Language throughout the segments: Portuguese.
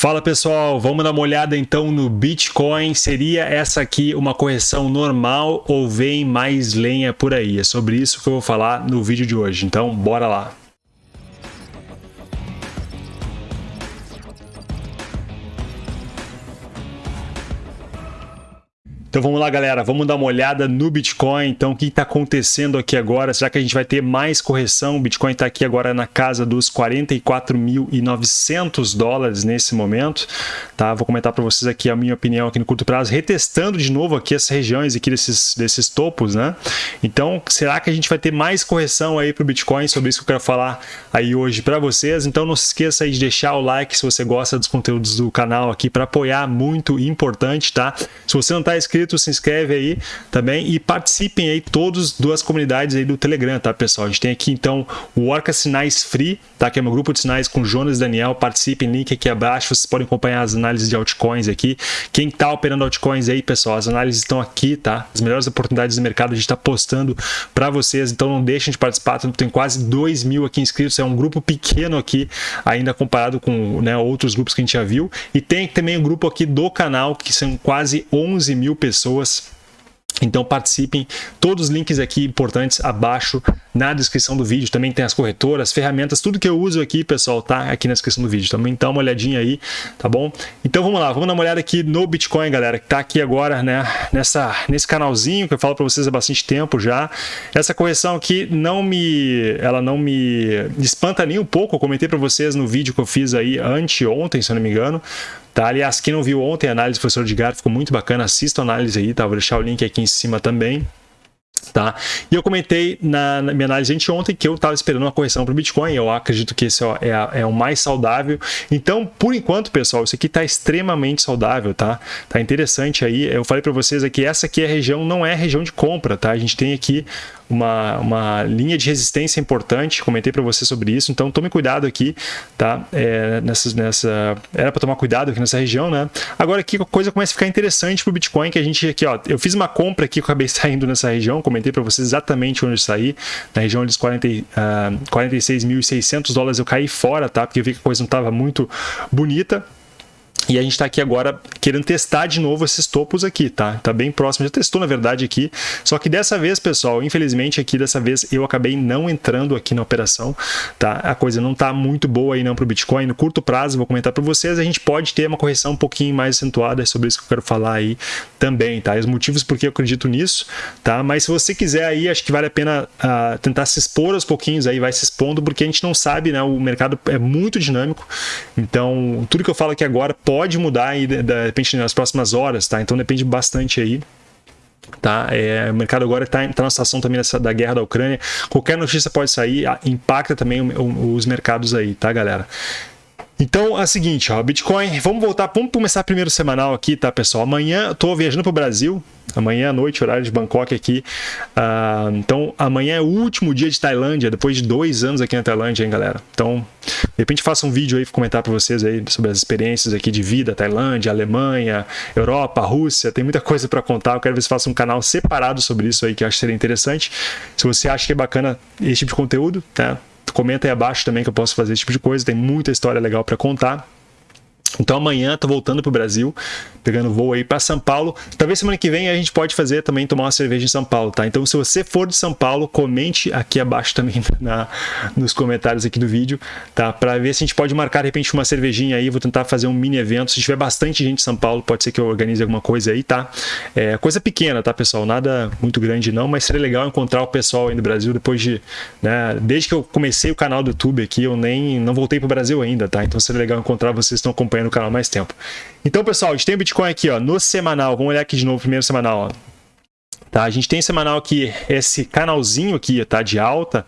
Fala pessoal, vamos dar uma olhada então no Bitcoin. Seria essa aqui uma correção normal ou vem mais lenha por aí? É sobre isso que eu vou falar no vídeo de hoje. Então, bora lá. Então vamos lá, galera, vamos dar uma olhada no Bitcoin. Então, o que está acontecendo aqui agora? Será que a gente vai ter mais correção? O Bitcoin está aqui agora na casa dos 44.900 dólares nesse momento. Tá? Vou comentar para vocês aqui a minha opinião aqui no curto prazo, retestando de novo aqui essas regiões aqui desses, desses topos, né? Então, será que a gente vai ter mais correção aí para o Bitcoin? Sobre isso que eu quero falar aí hoje para vocês. Então, não se esqueça aí de deixar o like se você gosta dos conteúdos do canal aqui para apoiar, muito importante, tá? Se você não está inscrito inscrito, se inscreve aí também e participem aí todos duas comunidades aí do Telegram, tá, pessoal? A gente tem aqui então o Orca Sinais Free, tá? Que é meu grupo de sinais com Jonas e Daniel. Participem, link aqui abaixo. Vocês podem acompanhar as análises de altcoins aqui. Quem tá operando altcoins aí, pessoal, as análises estão aqui, tá? As melhores oportunidades do mercado a gente está postando para vocês, então não deixem de participar. Tem quase 2 mil aqui inscritos, é um grupo pequeno aqui, ainda comparado com né, outros grupos que a gente já viu. E tem também um grupo aqui do canal, que são quase 11 mil pessoas pessoas. Então participem, todos os links aqui importantes abaixo na descrição do vídeo, também tem as corretoras, ferramentas, tudo que eu uso aqui, pessoal, tá aqui na descrição do vídeo, também dá uma olhadinha aí, tá bom? Então vamos lá, vamos dar uma olhada aqui no Bitcoin, galera, que tá aqui agora, né, nessa, nesse canalzinho que eu falo para vocês há bastante tempo já, essa correção aqui não me, ela não me espanta nem um pouco, eu comentei para vocês no vídeo que eu fiz aí anteontem, se eu não me engano, Tá? Aliás, quem não viu ontem a análise do professor Edgar, ficou muito bacana, assista a análise aí, tá? Vou deixar o link aqui em cima também. Tá? E eu comentei na, na minha análise de ontem que eu estava esperando uma correção para o Bitcoin, eu acredito que esse é, é, o mais saudável. Então, por enquanto, pessoal, isso aqui está extremamente saudável, tá? Tá interessante aí. Eu falei para vocês aqui, essa aqui é a região, não é a região de compra, tá? A gente tem aqui uma, uma linha de resistência importante, comentei para você sobre isso, então tome cuidado aqui, tá? É, nessa, nessa, era para tomar cuidado aqui nessa região, né? Agora aqui a coisa começa a ficar interessante para o Bitcoin, que a gente aqui, ó, eu fiz uma compra aqui, acabei saindo nessa região, comentei para vocês exatamente onde eu saí, na região dos 40, uh, 46.600 dólares eu caí fora, tá? Porque eu vi que a coisa não estava muito bonita, e a gente está aqui agora querendo testar de novo esses topos aqui, tá? Tá bem próximo, já testou na verdade aqui, só que dessa vez, pessoal, infelizmente aqui dessa vez eu acabei não entrando aqui na operação, tá? A coisa não tá muito boa aí não para o Bitcoin, no curto prazo, vou comentar para vocês, a gente pode ter uma correção um pouquinho mais acentuada, é sobre isso que eu quero falar aí também, tá? E os motivos porque eu acredito nisso, tá? Mas se você quiser aí, acho que vale a pena uh, tentar se expor aos pouquinhos aí, vai se expondo, porque a gente não sabe, né? O mercado é muito dinâmico, então tudo que eu falo aqui agora pode mudar aí, de, de repente nas próximas horas, tá? Então depende bastante aí Tá? É, o mercado agora está tá na situação também dessa, da guerra da Ucrânia. Qualquer notícia pode sair, impacta também o, o, os mercados aí, tá, galera? Então é o seguinte, ó, Bitcoin, vamos voltar, vamos começar primeiro semanal aqui, tá, pessoal? Amanhã estou viajando para o Brasil, amanhã à noite, horário de Bangkok aqui. Uh, então amanhã é o último dia de Tailândia, depois de dois anos aqui na Tailândia, hein, galera? Então, de repente faça um vídeo aí para comentar para vocês aí sobre as experiências aqui de vida, Tailândia, Alemanha, Europa, Rússia, tem muita coisa para contar. Eu quero ver se faça um canal separado sobre isso aí, que eu acho que seria interessante. Se você acha que é bacana esse tipo de conteúdo, tá? Comenta aí abaixo também que eu posso fazer esse tipo de coisa, tem muita história legal para contar. Então amanhã tô voltando para o Brasil, pegando voo aí para São Paulo. Talvez semana que vem a gente pode fazer também tomar uma cerveja em São Paulo, tá? Então se você for de São Paulo, comente aqui abaixo também na, nos comentários aqui do vídeo, tá? Para ver se a gente pode marcar de repente uma cervejinha aí, vou tentar fazer um mini evento. Se tiver bastante gente em São Paulo, pode ser que eu organize alguma coisa aí, tá? É coisa pequena, tá, pessoal? Nada muito grande não, mas seria legal encontrar o pessoal aí no Brasil depois de, né, desde que eu comecei o canal do YouTube aqui, eu nem não voltei para o Brasil ainda, tá? Então seria legal encontrar vocês que estão acompanhando acompanhando o canal mais tempo. Então, pessoal, a gente tem o Bitcoin aqui, ó, no semanal. Vamos olhar aqui de novo, primeiro semanal, ó. Tá, a gente tem semanal aqui, esse canalzinho aqui, tá, de alta,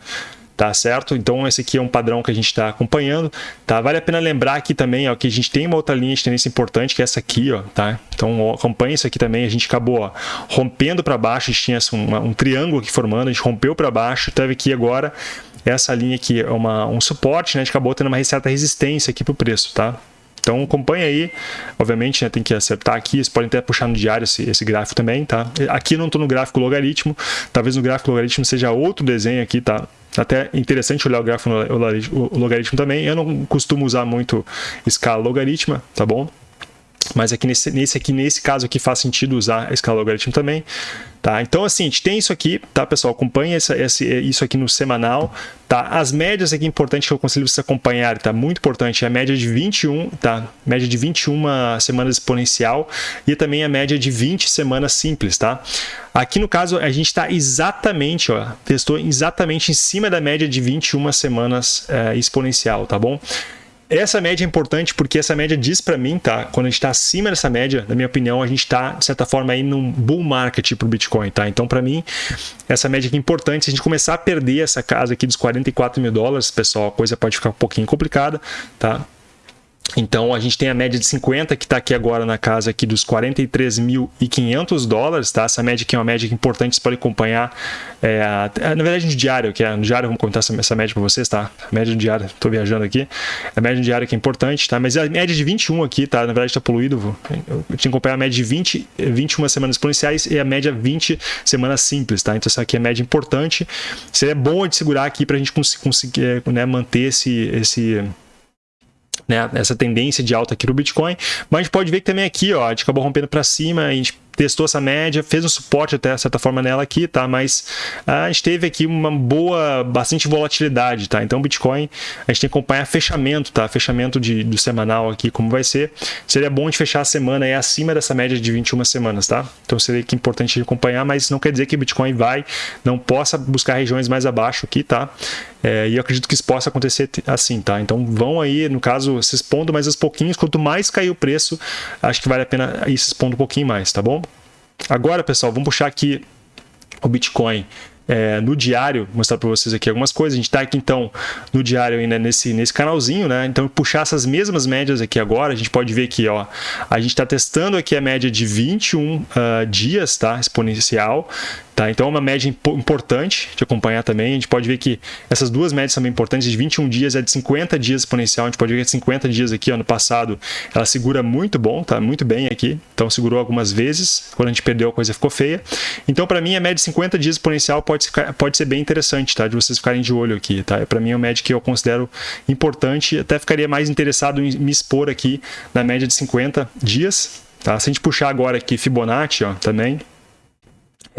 tá certo? Então esse aqui é um padrão que a gente está acompanhando, tá? Vale a pena lembrar aqui também, ó, que a gente tem uma outra linha de tendência importante, que é essa aqui, ó, tá? Então acompanha isso aqui também, a gente acabou ó, rompendo para baixo, a gente tinha um, um triângulo aqui formando, a gente rompeu para baixo, teve aqui agora essa linha aqui é um suporte, né? A gente acabou tendo uma certa resistência aqui para o preço, tá? Então acompanha aí, obviamente né, tem que acertar aqui, vocês podem até puxar no diário esse, esse gráfico também, tá? Aqui não estou no gráfico logaritmo, talvez no gráfico logaritmo seja outro desenho aqui, tá? Até interessante olhar o gráfico o logaritmo também, eu não costumo usar muito escala logarítmica, tá bom? Mas aqui nesse, nesse, aqui, nesse caso aqui faz sentido usar a escala logaritmo também. Tá? Então, assim, a gente tem isso aqui, tá, pessoal? Acompanha essa, esse, isso aqui no semanal, tá? As médias aqui importantes que eu aconselho vocês acompanhar, tá? Muito importante, é a média de 21, tá? Média de 21 semanas exponencial e também a média de 20 semanas simples, tá? Aqui no caso, a gente está exatamente, ó, testou exatamente em cima da média de 21 semanas é, exponencial, tá bom? Essa média é importante porque essa média diz para mim, tá? Quando a gente está acima dessa média, na minha opinião, a gente está, de certa forma, aí num bull market para o Bitcoin, tá? Então, para mim, essa média aqui é importante. Se a gente começar a perder essa casa aqui dos 44 mil dólares, pessoal, a coisa pode ficar um pouquinho complicada, tá? Então, a gente tem a média de 50, que está aqui agora na casa aqui dos 43.500 dólares, tá? Essa média aqui é uma média importante, você pode acompanhar, é, na verdade, no diário, que é no diário, vamos comentar essa, essa média para vocês, tá? A média no diário, estou viajando aqui, a média no diário que é importante, tá? Mas a média de 21 aqui, tá? Na verdade, está poluído, eu tinha que acompanhar a média de 20, 21 semanas exponenciais e a média 20 semanas simples, tá? Então, essa aqui é a média importante, seria bom de segurar aqui para a gente conseguir né, manter esse... esse né, essa tendência de alta aqui no Bitcoin, mas a gente pode ver que também aqui, ó, a gente acabou rompendo para cima, a gente testou essa média, fez um suporte até certa forma nela aqui, tá? Mas a gente teve aqui uma boa, bastante volatilidade, tá? Então Bitcoin, a gente tem que acompanhar fechamento, tá? Fechamento de, do semanal aqui, como vai ser. Seria bom de fechar a semana aí acima dessa média de 21 semanas, tá? Então seria que importante acompanhar, mas não quer dizer que Bitcoin vai, não possa buscar regiões mais abaixo aqui, tá? É, e eu acredito que isso possa acontecer assim, tá? Então vão aí, no caso, se expondo mais aos pouquinhos. Quanto mais cair o preço, acho que vale a pena ir se expondo um pouquinho mais, tá bom? Agora, pessoal, vamos puxar aqui o Bitcoin é, no diário, mostrar para vocês aqui algumas coisas. A gente está aqui então no diário ainda nesse, nesse canalzinho, né? Então puxar essas mesmas médias aqui agora, a gente pode ver aqui, ó, a gente está testando aqui a média de 21 uh, ah, dias, tá? Exponencial. Tá? Então é uma média importante de acompanhar também. A gente pode ver que essas duas médias são bem importantes, de 21 dias é de 50 dias exponencial. A gente pode ver que 50 dias aqui, ano passado, ela segura muito bom, tá muito bem aqui. Então segurou algumas vezes, quando a gente perdeu a coisa ficou feia. Então para mim a média de 50 dias exponencial pode pode ser bem interessante, tá? De vocês ficarem de olho aqui, tá? Para mim é uma média que eu considero importante, até ficaria mais interessado em me expor aqui na média de 50 dias, tá? Se a gente puxar agora aqui Fibonacci, ó, também,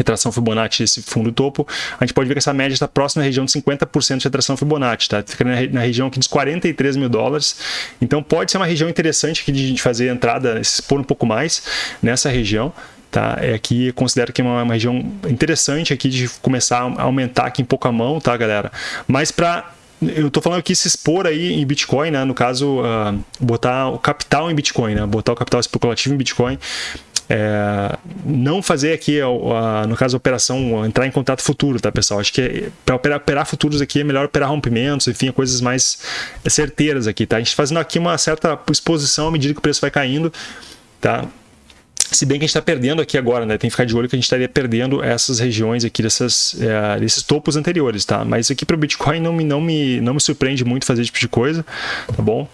retração Fibonacci esse fundo topo, a gente pode ver que essa média está próxima à região de 50% de retração Fibonacci, tá? Fica na, região aqui dos 43 mil dólares, então pode ser uma região interessante aqui de gente fazer entrada, expor um pouco mais nessa região, tá? É aqui, considero que é uma, uma região interessante aqui de começar a aumentar aqui um pouco a mão, tá, galera? Mas para eu estou falando aqui se expor aí em Bitcoin, né? No caso, uh, botar o capital em Bitcoin, né? Botar o capital especulativo em Bitcoin é, não fazer aqui, no caso, a operação, entrar em contato futuro, tá, pessoal? Acho que para operar, operar, futuros aqui é melhor operar rompimentos, enfim, coisas mais certeiras aqui, tá? A gente fazendo aqui uma certa exposição à medida que o preço vai caindo, tá? Se bem que a gente está perdendo aqui agora, né? Tem que ficar de olho que a gente estaria perdendo essas regiões aqui, dessas, é, desses topos anteriores, tá? Mas aqui para o Bitcoin não me, não, me, não me surpreende muito fazer esse tipo de coisa, tá bom?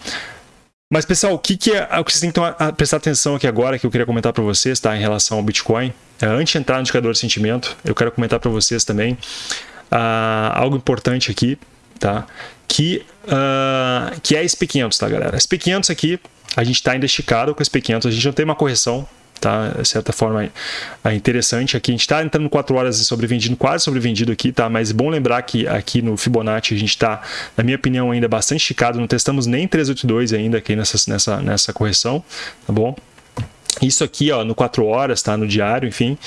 Mas, pessoal, o que, que é o que vocês têm que tomar, prestar atenção aqui agora, que eu queria comentar para vocês, tá? Em relação ao Bitcoin. É, antes de entrar no indicador de sentimento, eu quero comentar para vocês também uh, algo importante aqui, tá? Que, uh, que é SP500, tá, galera? SP500 aqui, a gente está ainda esticado com SP500, a gente não tem uma correção tá? De certa forma é interessante aqui. A gente está entrando 4 horas sobrevendido, quase sobrevendido aqui, tá? Mas bom lembrar que aqui no Fibonacci a gente está, na minha opinião, ainda bastante esticado. Não testamos nem 382 ainda aqui nessa, nessa, nessa correção, tá bom? Isso aqui, ó, no 4 horas, tá? No diário, enfim,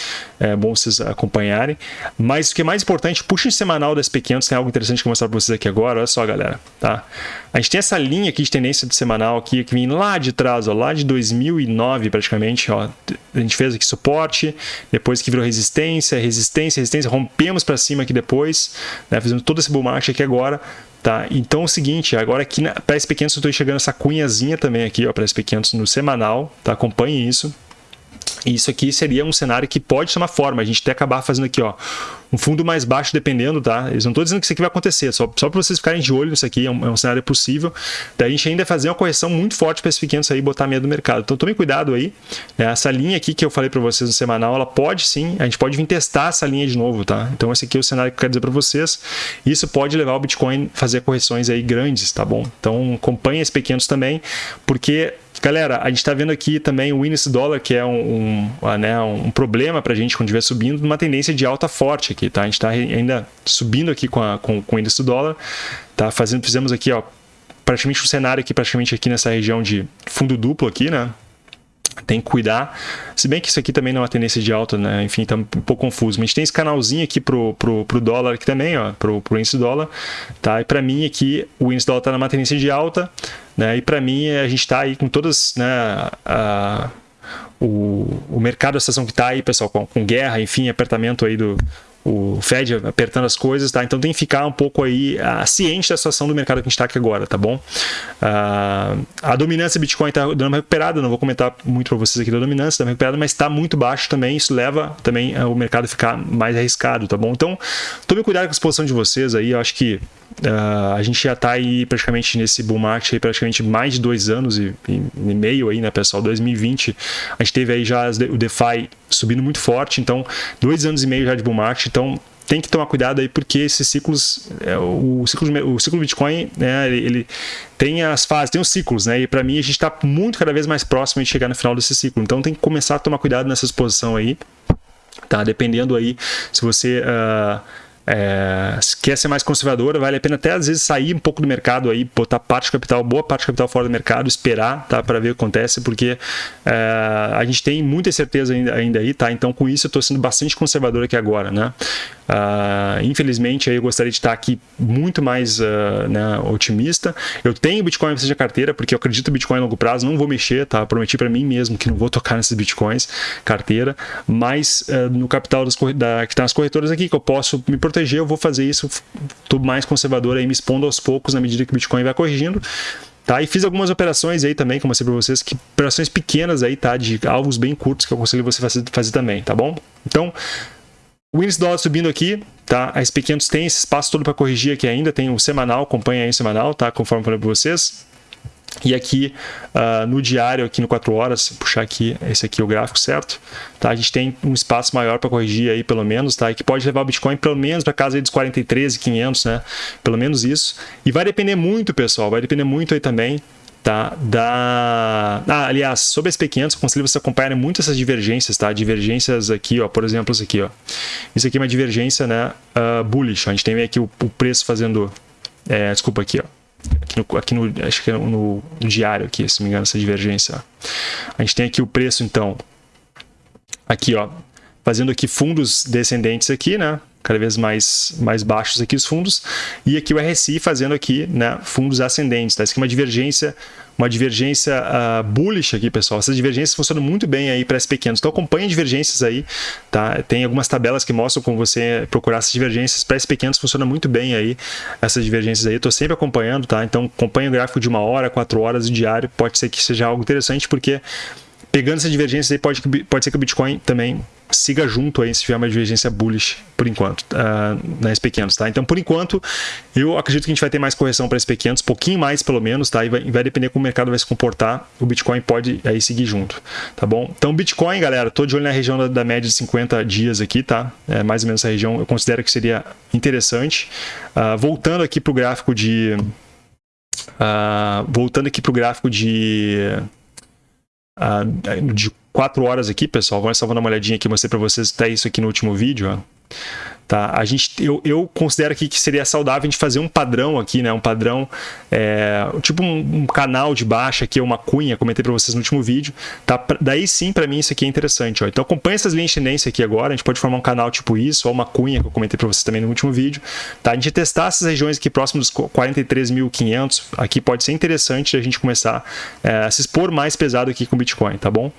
é bom vocês acompanharem. Mas o que é mais importante, puxa o semanal das SP500, tem algo interessante que eu vou mostrar para vocês aqui agora, olha só, galera, tá? A gente tem essa linha aqui de tendência do semanal aqui, que vem lá de trás, ó, lá de 2009 praticamente, ó. A gente fez aqui suporte, depois que virou resistência, resistência, resistência, rompemos para cima aqui depois, né? Fizemos todo esse bull market aqui agora, Tá? Então é o seguinte, agora aqui para SP500 eu estou enxergando essa cunhazinha também aqui, para SP500 no semanal, tá? acompanhe isso. Isso aqui seria um cenário que pode uma forma, a gente até acabar fazendo aqui, ó, um fundo mais baixo dependendo, tá? Eles não estou dizendo que isso aqui vai acontecer, só, só para vocês ficarem de olho nisso aqui, é um, é um cenário possível. Daí a gente ainda fazer uma correção muito forte para esses pequenos aí e botar medo do mercado. Então tome cuidado aí. Né? Essa linha aqui que eu falei para vocês no semanal, ela pode sim, a gente pode vir testar essa linha de novo, tá? Então esse aqui é o cenário que eu quero dizer para vocês. Isso pode levar o Bitcoin a fazer correções aí grandes, tá bom? Então acompanhe esses pequenos também, porque Galera, a gente está vendo aqui também o índice dólar, que é um, um, né, um problema para a gente quando estiver subindo, numa tendência de alta forte aqui, tá? A gente está ainda subindo aqui com, a, com, com o índice dólar, tá? Fazendo, fizemos aqui, ó, praticamente um cenário aqui, praticamente aqui nessa região de fundo duplo aqui, né? tem que cuidar. Se bem que isso aqui também não é uma tendência de alta, né? Enfim, tá um pouco confuso. Mas a gente tem esse canalzinho aqui pro, pro, pro dólar aqui também, ó, pro, pro índice dólar, tá? E para mim aqui o índice dólar tá numa tendência de alta, né? E para mim a gente tá aí com todas, né, a, o, o mercado, a situação que tá aí, pessoal, com, com guerra, enfim, apertamento aí do o Fed apertando as coisas, tá? Então tem que ficar um pouco aí uh, ciente da situação do mercado que a gente está aqui agora, tá bom? Uh, a dominância Bitcoin está dando uma recuperada, não vou comentar muito para vocês aqui da dominância, está recuperada, mas está muito baixo também, isso leva também uh, o mercado a ficar mais arriscado, tá bom? Então tome cuidado com a exposição de vocês aí, eu acho que Uh, a gente já está aí praticamente nesse bull market aí praticamente mais de dois anos e, e, e, meio aí, né, pessoal? 2020 a gente teve aí já o DeFi subindo muito forte, então dois anos e meio já de bull market, então tem que tomar cuidado aí porque esses ciclos, é, o ciclo, o ciclo Bitcoin, né, ele, ele, tem as fases, tem os ciclos, né? E para mim a gente está muito cada vez mais próximo de chegar no final desse ciclo, então tem que começar a tomar cuidado nessa exposição aí, tá? Dependendo aí se você uh, é, se quer ser mais conservadora, vale a pena até às vezes sair um pouco do mercado aí, botar parte do capital, boa parte do capital fora do mercado, esperar, tá, para ver o que acontece, porque é, a gente tem muita certeza ainda, ainda aí, tá? Então com isso eu estou sendo bastante conservador aqui agora, né? Uh, infelizmente, eu gostaria de estar aqui muito mais uh, né, otimista. Eu tenho Bitcoin na carteira, porque eu acredito em Bitcoin a longo prazo, não vou mexer, tá? Prometi para mim mesmo que não vou tocar nesses Bitcoins, carteira, mas uh, no capital das, da, que está nas corretoras aqui, que eu posso me proteger, eu vou fazer isso. Estou mais conservador aí, me expondo aos poucos na medida que o Bitcoin vai corrigindo. Tá? E fiz algumas operações aí também, como eu mostrei para vocês, que operações pequenas aí, tá? De alvos bem curtos que eu aconselho você fazer, fazer também, tá bom? Então, o índice dólar subindo aqui, tá? A SP500 tem esse espaço todo para corrigir aqui ainda, tem o semanal, acompanha aí o semanal, tá? Conforme falei para vocês. E aqui uh, no diário, aqui no 4 horas, puxar aqui, esse aqui é o gráfico certo, tá? A gente tem um espaço maior para corrigir aí pelo menos, tá? E que pode levar o Bitcoin pelo menos para casa aí dos 43,500, né? Pelo menos isso. E vai depender muito, pessoal, vai depender muito aí também tá? Da... Ah, aliás, sobre as P500, aconselho você acompanhar muito essas divergências, tá? Divergências aqui, ó, por exemplo, isso aqui, ó. Isso aqui é uma divergência, né, uh, bullish. A gente tem aqui o, o preço fazendo... É, desculpa, aqui, ó. Aqui no, aqui no, acho que é no, no diário aqui, se não me engano, essa divergência. A gente tem aqui o preço, então, aqui, ó, fazendo aqui fundos descendentes aqui, né? cada vez mais, mais baixos aqui os fundos, e aqui o RSI fazendo aqui né, fundos ascendentes. Tá? Isso aqui é uma divergência, uma divergência uh, bullish aqui, pessoal. Essas divergências funcionam muito bem aí para S-pequenos. Então acompanhe divergências aí, tá? Tem algumas tabelas que mostram como você procurar essas divergências. Para S-pequenos funciona muito bem aí, essas divergências aí. Estou sempre acompanhando, tá? Então acompanhe o gráfico de uma hora, quatro horas, diário. Pode ser que seja algo interessante, porque pegando essas divergências aí, pode, pode ser que o Bitcoin também siga junto aí se tiver uma divergência bullish por enquanto, uh, nas pequenos, tá? Então, por enquanto, eu acredito que a gente vai ter mais correção para esses pequenos, pouquinho mais pelo menos, tá? E vai, vai, depender como o mercado vai se comportar, o Bitcoin pode aí seguir junto, tá bom? Então, Bitcoin, galera, tô de olho na região da, da média de 50 dias aqui, tá? É mais ou menos essa região, eu considero que seria interessante. Uh, voltando aqui para o gráfico de... Uh, voltando aqui para o gráfico de... Uh, de 4 horas aqui, pessoal. Vamos só dar uma olhadinha aqui, mostrei para vocês até isso aqui no último vídeo. Ó. Tá? A gente, eu, eu considero aqui que seria saudável a gente fazer um padrão aqui, né? Um padrão, é, tipo um, um, canal de baixa aqui, uma cunha, comentei para vocês no último vídeo. Tá? Daí sim, para mim, isso aqui é interessante. Ó. Então acompanha essas linhas de tendência aqui agora. A gente pode formar um canal tipo isso, ou uma cunha que eu comentei para vocês também no último vídeo. Tá? A gente testar essas regiões aqui próximas dos 43.500, aqui pode ser interessante a gente começar é, a se expor mais pesado aqui com o Bitcoin, tá bom?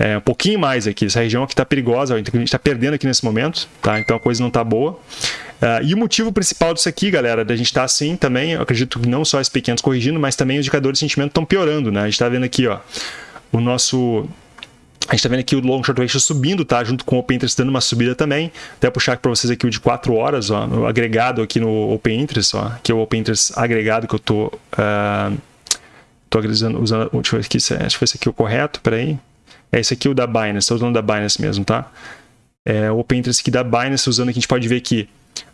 É, um pouquinho mais aqui. Essa região aqui está perigosa, a gente está perdendo aqui nesse momento, tá? Então a coisa não está boa. Uh, e o motivo principal disso aqui, galera, da gente estar tá assim também, eu acredito que não só os pequenos corrigindo, mas também os indicadores de sentimento estão piorando, né? A gente está vendo aqui, ó, o nosso A gente tá vendo aqui o long short ratio subindo, tá? Junto com o Open Interest dando uma subida também. Até puxar para vocês aqui o de 4 horas, ó, o agregado aqui no Open Interest, ó, que é o Open Interest agregado que eu tô uh, tô usando, usando, deixa eu ver aqui, acho que esse aqui é o correto, peraí. É esse aqui o da Binance, tô usando da Binance mesmo, tá? É o Open Interest aqui da Binance, usando aqui, a gente pode ver que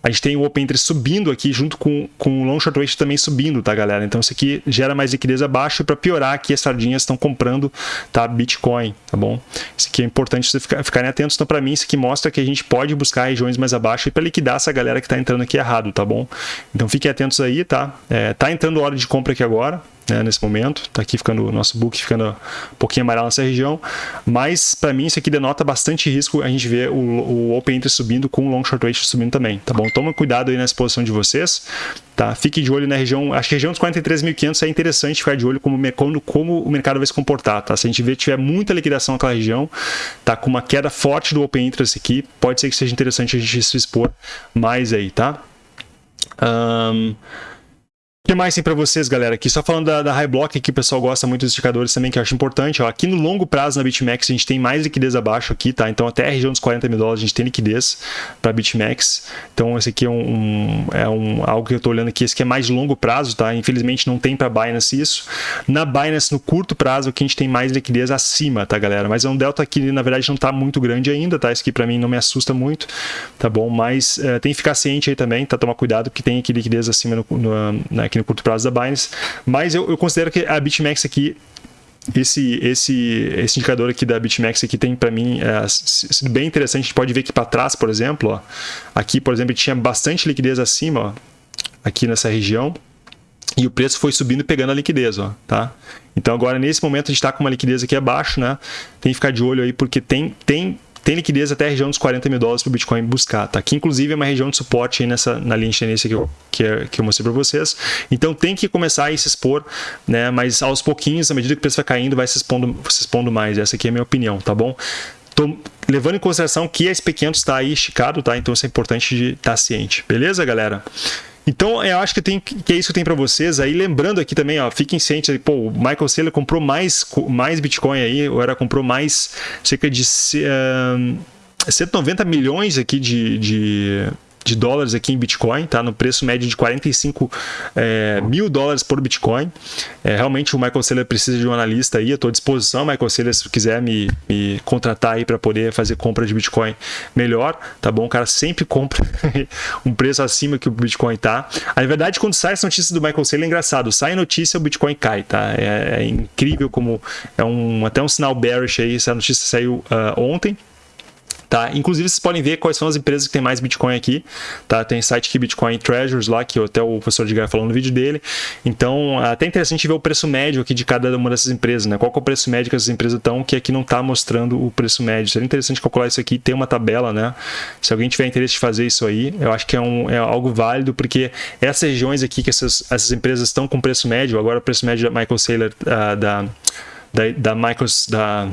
a gente tem o Open Interest subindo aqui junto com, com o Long Short Ratio também subindo, tá, galera? Então isso aqui gera mais liquidez abaixo e para piorar aqui as sardinhas estão comprando, tá, Bitcoin, tá bom? Isso aqui é importante vocês ficar, ficarem atentos. Então para mim isso aqui mostra que a gente pode buscar regiões mais abaixo e para liquidar essa galera que está entrando aqui errado, tá bom? Então fiquem atentos aí, tá? É, tá entrando hora de compra aqui agora, né, nesse momento. Está aqui ficando o nosso book ficando um pouquinho amarelo nessa região. Mas para mim isso aqui denota bastante risco a gente ver o, o Open Interest subindo com o Long Short Ratio subindo também, tá bom? Toma cuidado aí nessa posição de vocês, tá? Fique de olho na região, acho que a região dos 43.500 é interessante ficar de olho como, como, como o mercado vai se comportar, tá? Se a gente ver tiver muita liquidação naquela região, tá com uma queda forte do Open Interest aqui, pode ser que seja interessante a gente se expor mais aí, tá? Um, o que mais tem para vocês, galera? Aqui só falando da, da High Block, que o pessoal gosta muito dos indicadores também, que eu acho importante. Ó, aqui no longo prazo na BitMEX a gente tem mais liquidez abaixo aqui, tá? Então até a região dos 40 mil dólares a gente tem liquidez para BitMEX. Então esse aqui é, um, é um, algo que eu estou olhando aqui, esse aqui é mais de longo prazo, tá? Infelizmente não tem para Binance isso. Na Binance, no curto prazo, aqui a gente tem mais liquidez acima, tá, galera? Mas é um delta que na verdade não está muito grande ainda, tá? Isso aqui para mim não me assusta muito, tá bom? Mas é, tem que ficar ciente aí também, tá? Tomar cuidado, porque tem aqui liquidez acima no, no, né, aqui no curto prazo da Binance, mas eu, eu considero que a BitMEX aqui esse, esse, esse indicador aqui da BitMEX aqui tem para mim é, sido bem interessante. A gente pode ver que para trás, por exemplo, ó, aqui, por exemplo, tinha bastante liquidez acima, ó, aqui nessa região, e o preço foi subindo pegando a liquidez, ó, tá? Então agora nesse momento a gente está com uma liquidez aqui abaixo, né? Tem que ficar de olho aí porque tem, tem tem liquidez até a região dos 40 mil dólares para o Bitcoin buscar, tá? Que inclusive é uma região de suporte aí nessa, na linha de tendência que eu, que, é, que eu mostrei para vocês. Então tem que começar a se expor, né? Mas aos pouquinhos, à medida que o preço vai caindo, vai se expondo, se expondo mais. Essa aqui é a minha opinião, tá bom? Tô levando em consideração que a SP500 está aí esticado, tá? Então isso é importante de estar tá ciente. Beleza, galera? Então, eu acho que, tem, que é isso que tenho para vocês. Aí, lembrando aqui também, ó, fiquem cientes, pô, o Michael Saylor comprou mais, mais Bitcoin aí, ou era comprou mais cerca de uh, eh, 190 milhões aqui de, de de dólares aqui em Bitcoin, tá? No preço médio de 45 é, mil dólares por Bitcoin. É, realmente o Michael Saylor precisa de um analista aí. Eu estou à disposição, Michael Saylor, se quiser me, me contratar aí para poder fazer compra de Bitcoin melhor, tá bom? O cara sempre compra um preço acima que o Bitcoin tá. Na verdade, quando sai essa notícia do Michael Saylor, é engraçado. Sai notícia, o Bitcoin cai, tá? É, é incrível como é um até um sinal bearish aí. Essa notícia saiu uh, ontem. Tá? Inclusive, vocês podem ver quais são as empresas que tem mais Bitcoin aqui. Tá? Tem site aqui Bitcoin Treasures lá, que até o professor Edgar falou no vídeo dele. Então, é até interessante ver o preço médio aqui de cada uma dessas empresas, né? Qual é o preço médio que essas empresas estão, que aqui não está mostrando o preço médio. Seria interessante calcular isso aqui, ter uma tabela, né? Se alguém tiver interesse de fazer isso aí, eu acho que é, um, é algo válido, porque essas regiões aqui que essas, essas empresas estão com preço médio, agora o preço médio da Michael Saylor, uh, da, da, da Michael, da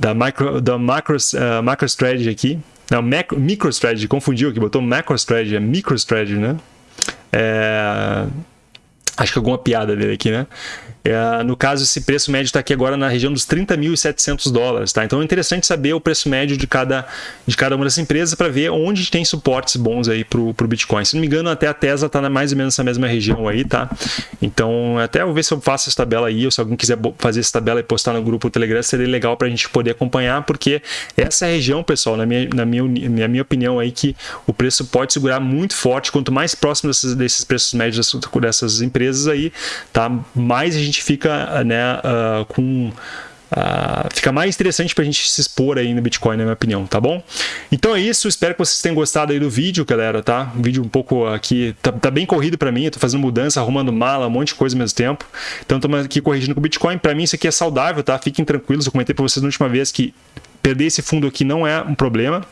da, micro, da macro, uh, MicroStrategy aqui. Não, macro, MicroStrategy, confundiu aqui, botou MacroStrategy, é MicroStrategy, né? É, acho que alguma piada dele aqui, né? É, no caso, esse preço médio está aqui agora na região dos 30.700 dólares, tá? Então é interessante saber o preço médio de cada, de cada uma dessas empresas para ver onde tem suportes bons aí para o Bitcoin. Se não me engano, até a Tesla está mais ou menos nessa mesma região aí, tá? Então, até eu ver se eu faço essa tabela aí, ou se alguém quiser fazer essa tabela e postar no grupo do Telegram, seria legal para a gente poder acompanhar, porque essa região, pessoal, na minha, na minha, na minha opinião aí, que o preço pode segurar muito forte, quanto mais próximo desses, desses preços médios dessas empresas aí, tá? Mais a gente gente fica né, uh, com. Uh, fica mais interessante para a gente se expor aí no Bitcoin, na minha opinião, tá bom? Então é isso, espero que vocês tenham gostado aí do vídeo, galera, tá? Um vídeo um pouco aqui, tá, tá bem corrido para mim, eu tô fazendo mudança, arrumando mala, um monte de coisa ao mesmo tempo. Então estamos aqui corrigindo com o Bitcoin, para mim isso aqui é saudável, tá? Fiquem tranquilos, eu comentei para vocês na última vez que perder esse fundo aqui não é um problema,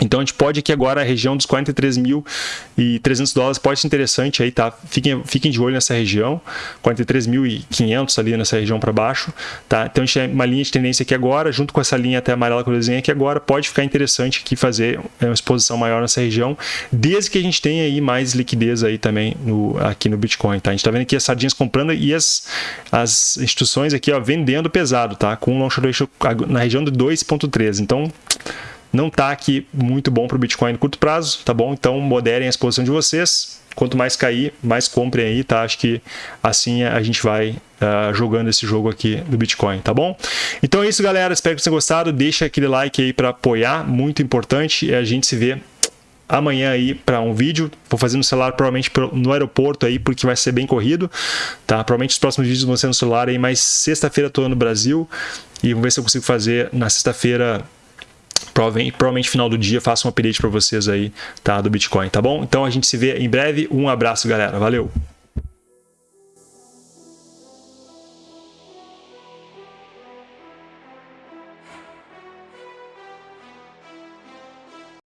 Então a gente pode aqui agora a região dos 43.300 dólares pode ser interessante aí, tá? Fiquem, fiquem de olho nessa região, 43.500 ali nessa região para baixo, tá? Então a gente tem uma linha de tendência aqui agora, junto com essa linha até amarela que eu desenhei aqui agora, pode ficar interessante aqui fazer uma exposição maior nessa região, desde que a gente tenha aí mais liquidez aí também no, aqui no Bitcoin, tá? A gente tá vendo aqui as sardinhas comprando e as, as instituições aqui, ó, vendendo pesado, tá? Com um long short ratio na região de 2.13. Então, não está aqui muito bom para o Bitcoin no curto prazo, tá bom? Então moderem a exposição de vocês. Quanto mais cair, mais comprem aí, tá? Acho que assim a gente vai uh, jogando esse jogo aqui do Bitcoin, tá bom? Então é isso, galera. Espero que vocês tenham gostado. Deixa aquele like aí para apoiar, muito importante. E a gente se vê amanhã aí para um vídeo. Vou fazer no celular provavelmente no aeroporto aí, porque vai ser bem corrido, tá? Provavelmente os próximos vídeos vão ser no celular aí, mas sexta-feira estou no Brasil e vamos ver se eu consigo fazer na sexta-feira provavelmente final do dia faço um update para vocês aí, tá? Do Bitcoin, tá bom? Então a gente se vê em breve. Um abraço, galera. Valeu!